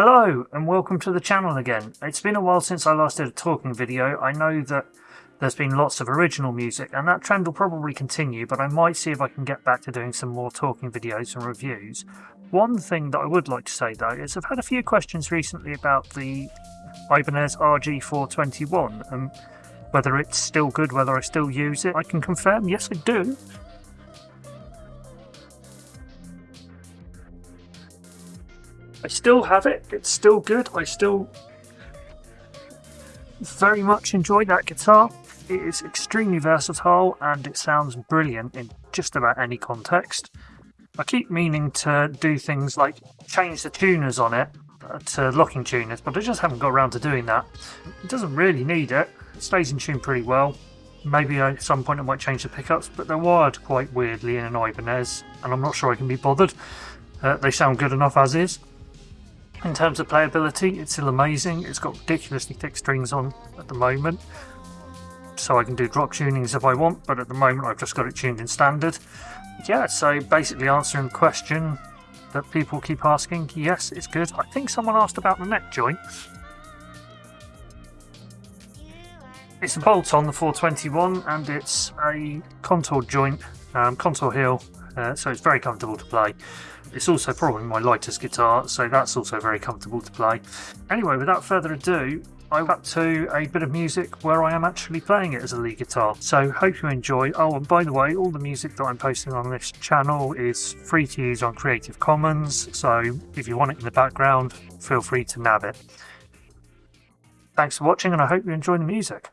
Hello and welcome to the channel again. It's been a while since I last did a talking video. I know that there's been lots of original music and that trend will probably continue but I might see if I can get back to doing some more talking videos and reviews. One thing that I would like to say though is I've had a few questions recently about the Ibanez RG421 and whether it's still good, whether I still use it. I can confirm, yes I do. I still have it, it's still good, I still very much enjoy that guitar. It is extremely versatile and it sounds brilliant in just about any context. I keep meaning to do things like change the tuners on it uh, to locking tuners, but I just haven't got around to doing that. It doesn't really need it, it stays in tune pretty well. Maybe at some point I might change the pickups, but they're wired quite weirdly in an Ibanez, and I'm not sure I can be bothered. Uh, they sound good enough as is. In terms of playability, it's still amazing. It's got ridiculously thick strings on at the moment, so I can do drop tunings if I want, but at the moment I've just got it tuned in standard. Yeah, so basically answering the question that people keep asking, yes, it's good. I think someone asked about the neck joint. It's a bolt on the 421 and it's a contour joint, um, contour heel, so it's very comfortable to play. It's also probably my lightest guitar, so that's also very comfortable to play. Anyway, without further ado, I got to a bit of music where I am actually playing it as a lead guitar. So hope you enjoy. Oh, and by the way, all the music that I'm posting on this channel is free to use on Creative Commons, so if you want it in the background, feel free to nab it. Thanks for watching and I hope you enjoy the music.